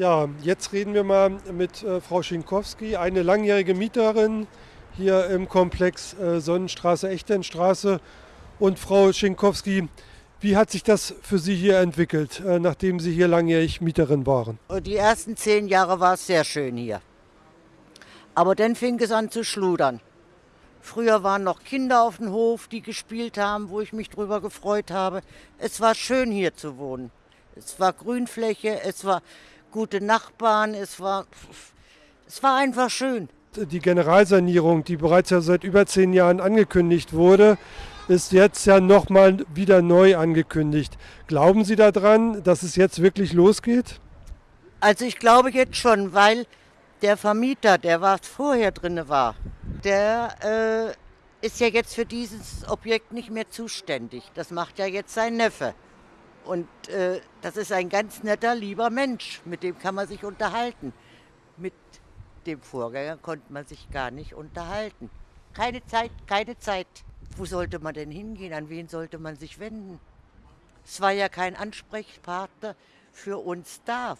Ja, jetzt reden wir mal mit äh, Frau Schinkowski, eine langjährige Mieterin hier im Komplex äh, Sonnenstraße, Echternstraße. Und Frau Schinkowski, wie hat sich das für Sie hier entwickelt, äh, nachdem Sie hier langjährig Mieterin waren? Die ersten zehn Jahre war es sehr schön hier. Aber dann fing es an zu schludern. Früher waren noch Kinder auf dem Hof, die gespielt haben, wo ich mich drüber gefreut habe. Es war schön hier zu wohnen. Es war Grünfläche, es war gute Nachbarn, es war, es war einfach schön. Die Generalsanierung, die bereits ja seit über zehn Jahren angekündigt wurde, ist jetzt ja nochmal wieder neu angekündigt. Glauben Sie daran, dass es jetzt wirklich losgeht? Also ich glaube jetzt schon, weil der Vermieter, der was vorher drin war, der äh, ist ja jetzt für dieses Objekt nicht mehr zuständig. Das macht ja jetzt sein Neffe. Und äh, das ist ein ganz netter, lieber Mensch, mit dem kann man sich unterhalten. Mit dem Vorgänger konnte man sich gar nicht unterhalten. Keine Zeit, keine Zeit. Wo sollte man denn hingehen? An wen sollte man sich wenden? Es war ja kein Ansprechpartner für uns da.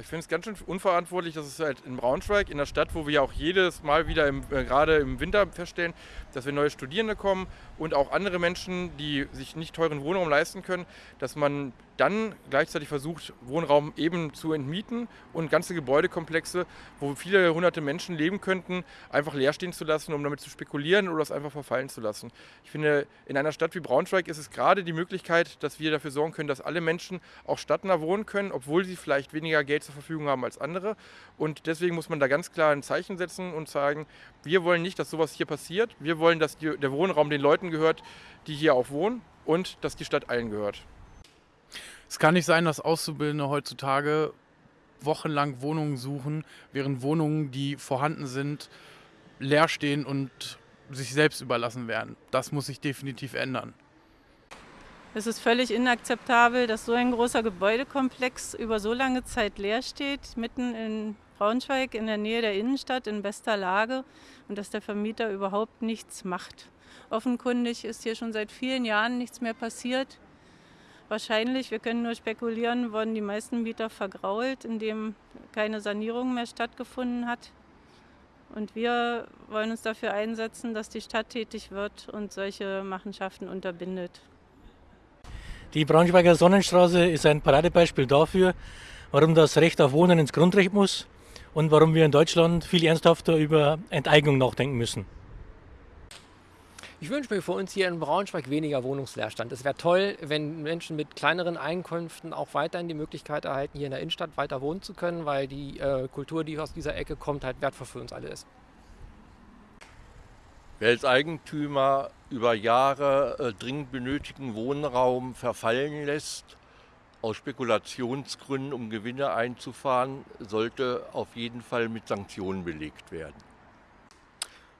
Ich finde es ganz schön unverantwortlich, dass es halt in Braunschweig, in der Stadt, wo wir ja auch jedes Mal wieder im, äh, gerade im Winter feststellen, dass wir neue Studierende kommen und auch andere Menschen, die sich nicht teuren Wohnraum leisten können, dass man dann gleichzeitig versucht, Wohnraum eben zu entmieten und ganze Gebäudekomplexe, wo viele hunderte Menschen leben könnten, einfach leer stehen zu lassen, um damit zu spekulieren oder es einfach verfallen zu lassen. Ich finde, in einer Stadt wie Braunschweig ist es gerade die Möglichkeit, dass wir dafür sorgen können, dass alle Menschen auch stadtnah wohnen können, obwohl sie vielleicht weniger Geld zur Verfügung haben als andere. Und deswegen muss man da ganz klar ein Zeichen setzen und sagen, wir wollen nicht, dass sowas hier passiert. Wir wollen, dass die, der Wohnraum den Leuten gehört, die hier auch wohnen und dass die Stadt allen gehört. Es kann nicht sein, dass Auszubildende heutzutage wochenlang Wohnungen suchen, während Wohnungen, die vorhanden sind, leer stehen und sich selbst überlassen werden. Das muss sich definitiv ändern. Es ist völlig inakzeptabel, dass so ein großer Gebäudekomplex über so lange Zeit leer steht, mitten in Braunschweig, in der Nähe der Innenstadt, in bester Lage und dass der Vermieter überhaupt nichts macht. Offenkundig ist hier schon seit vielen Jahren nichts mehr passiert. Wahrscheinlich, wir können nur spekulieren, wurden die meisten Mieter vergrault, indem keine Sanierung mehr stattgefunden hat. Und wir wollen uns dafür einsetzen, dass die Stadt tätig wird und solche Machenschaften unterbindet. Die Braunschweiger Sonnenstraße ist ein Paradebeispiel dafür, warum das Recht auf Wohnen ins Grundrecht muss und warum wir in Deutschland viel ernsthafter über Enteignung nachdenken müssen. Ich wünsche mir für uns hier in Braunschweig weniger Wohnungsleerstand. Es wäre toll, wenn Menschen mit kleineren Einkünften auch weiterhin die Möglichkeit erhalten, hier in der Innenstadt weiter wohnen zu können, weil die äh, Kultur, die aus dieser Ecke kommt, halt wertvoll für uns alle ist. Wer als Eigentümer über Jahre äh, dringend benötigten Wohnraum verfallen lässt, aus Spekulationsgründen, um Gewinne einzufahren, sollte auf jeden Fall mit Sanktionen belegt werden.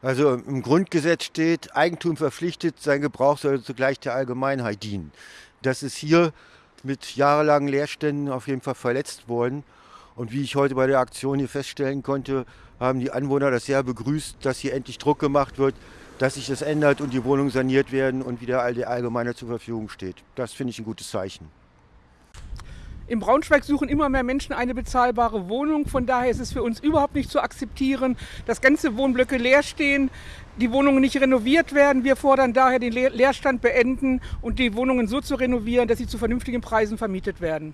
Also im Grundgesetz steht, Eigentum verpflichtet, sein Gebrauch soll zugleich der Allgemeinheit dienen. Das ist hier mit jahrelangen Leerständen auf jeden Fall verletzt worden. Und wie ich heute bei der Aktion hier feststellen konnte, haben die Anwohner das sehr begrüßt, dass hier endlich Druck gemacht wird, dass sich das ändert und die Wohnungen saniert werden und wieder all der Allgemeiner zur Verfügung steht. Das finde ich ein gutes Zeichen. In Braunschweig suchen immer mehr Menschen eine bezahlbare Wohnung. Von daher ist es für uns überhaupt nicht zu akzeptieren, dass ganze Wohnblöcke leer stehen, die Wohnungen nicht renoviert werden. Wir fordern daher den Leerstand beenden und die Wohnungen so zu renovieren, dass sie zu vernünftigen Preisen vermietet werden.